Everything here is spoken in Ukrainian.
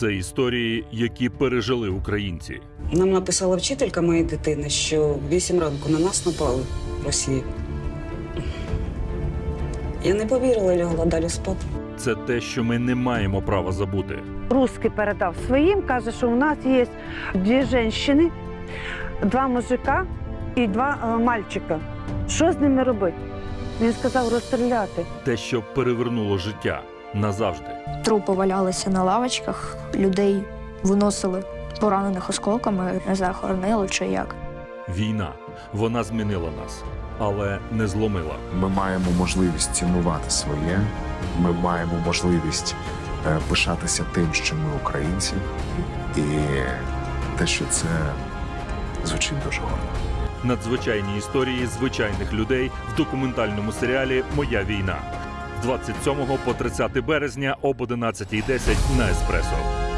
Це історії, які пережили українці. Нам написала вчителька моєї дитини, що в 8 ранку на нас напали в Росії. Я не повірила, лягла далі спати. Це те, що ми не маємо права забути. Русский передав своїм, каже, що у нас є дві жінки, два мужика і два е, мальчика. Що з ними робити? Він сказав розстріляти. Те, що перевернуло життя назавжди. Трупи валялися на лавочках, людей виносили поранених осколками, не знаю, хоронили чи як. Війна вона змінила нас, але не зломила. Ми маємо можливість цінувати своє. Ми маємо можливість е, пишатися тим, що ми українці, і те, що це звучить дуже гордо. Надзвичайні історії звичайних людей в документальному серіалі Моя війна 27 по 30 березня об 11.10 на Еспресо.